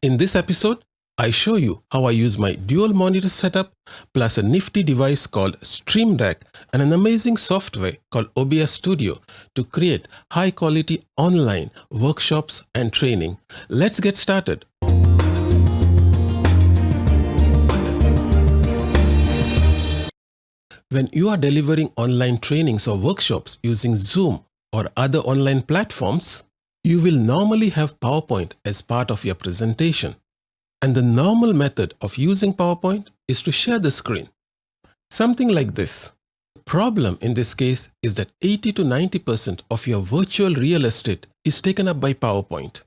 In this episode, I show you how I use my dual monitor setup plus a nifty device called Stream Deck and an amazing software called OBS Studio to create high quality online workshops and training. Let's get started. When you are delivering online trainings or workshops using Zoom or other online platforms, you will normally have PowerPoint as part of your presentation. And the normal method of using PowerPoint is to share the screen. Something like this. The problem in this case is that 80 to 90% of your virtual real estate is taken up by PowerPoint,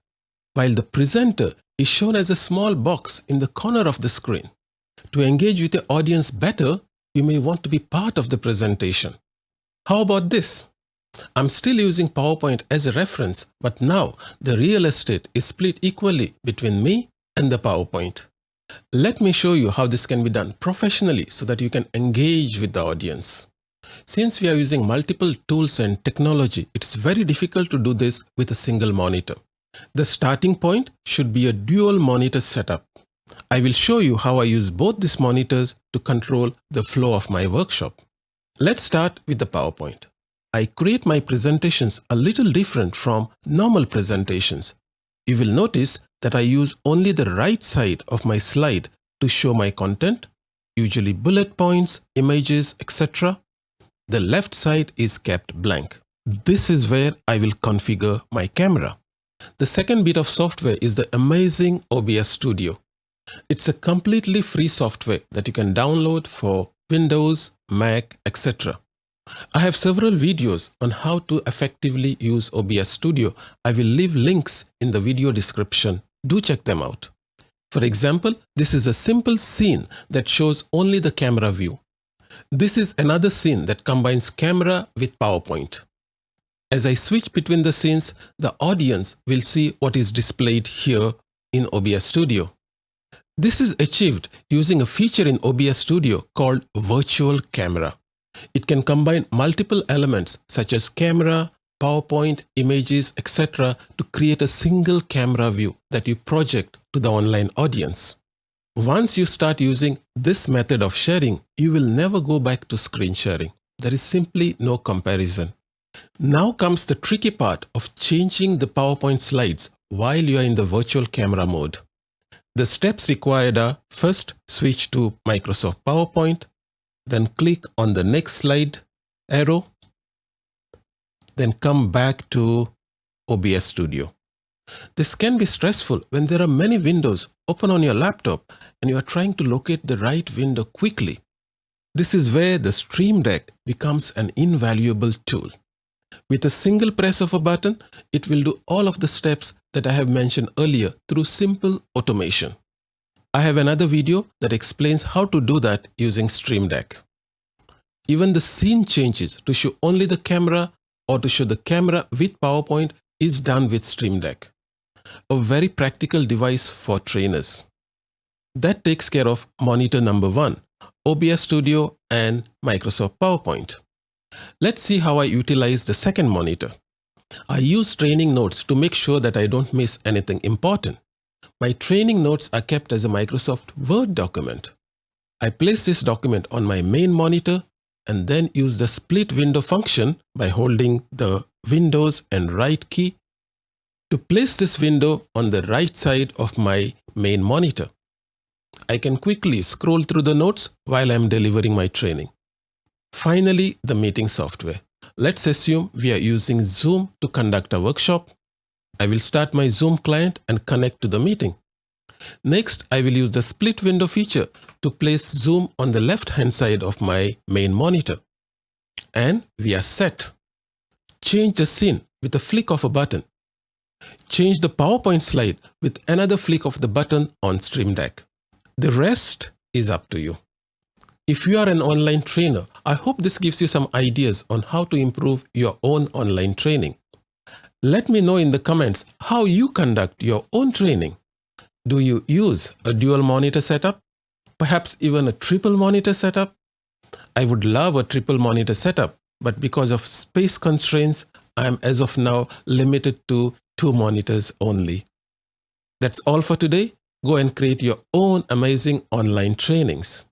while the presenter is shown as a small box in the corner of the screen. To engage with your audience better, you may want to be part of the presentation. How about this? I'm still using PowerPoint as a reference, but now the real estate is split equally between me and the PowerPoint. Let me show you how this can be done professionally so that you can engage with the audience. Since we are using multiple tools and technology, it's very difficult to do this with a single monitor. The starting point should be a dual monitor setup. I will show you how I use both these monitors to control the flow of my workshop. Let's start with the PowerPoint. I create my presentations a little different from normal presentations. You will notice that I use only the right side of my slide to show my content, usually bullet points, images, etc. The left side is kept blank. This is where I will configure my camera. The second bit of software is the amazing OBS Studio. It's a completely free software that you can download for Windows, Mac, etc. I have several videos on how to effectively use OBS Studio. I will leave links in the video description. Do check them out. For example, this is a simple scene that shows only the camera view. This is another scene that combines camera with PowerPoint. As I switch between the scenes, the audience will see what is displayed here in OBS Studio. This is achieved using a feature in OBS Studio called Virtual Camera. It can combine multiple elements such as camera, PowerPoint, images, etc. to create a single camera view that you project to the online audience. Once you start using this method of sharing, you will never go back to screen sharing. There is simply no comparison. Now comes the tricky part of changing the PowerPoint slides while you are in the virtual camera mode. The steps required are first switch to Microsoft PowerPoint, then click on the next slide arrow, then come back to OBS Studio. This can be stressful when there are many windows open on your laptop and you are trying to locate the right window quickly. This is where the Stream Deck becomes an invaluable tool. With a single press of a button, it will do all of the steps that I have mentioned earlier through simple automation. I have another video that explains how to do that using Stream Deck. Even the scene changes to show only the camera or to show the camera with PowerPoint is done with Stream Deck. A very practical device for trainers. That takes care of monitor number one, OBS Studio and Microsoft PowerPoint. Let's see how I utilize the second monitor. I use training notes to make sure that I don't miss anything important. My training notes are kept as a Microsoft Word document. I place this document on my main monitor and then use the split window function by holding the Windows and right key to place this window on the right side of my main monitor. I can quickly scroll through the notes while I'm delivering my training. Finally, the meeting software. Let's assume we are using Zoom to conduct a workshop I will start my Zoom client and connect to the meeting. Next, I will use the split window feature to place Zoom on the left hand side of my main monitor. And we are set. Change the scene with a flick of a button. Change the PowerPoint slide with another flick of the button on Stream Deck. The rest is up to you. If you are an online trainer, I hope this gives you some ideas on how to improve your own online training. Let me know in the comments how you conduct your own training. Do you use a dual monitor setup? Perhaps even a triple monitor setup? I would love a triple monitor setup, but because of space constraints, I am as of now limited to two monitors only. That's all for today. go and create your own amazing online trainings.